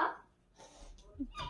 他。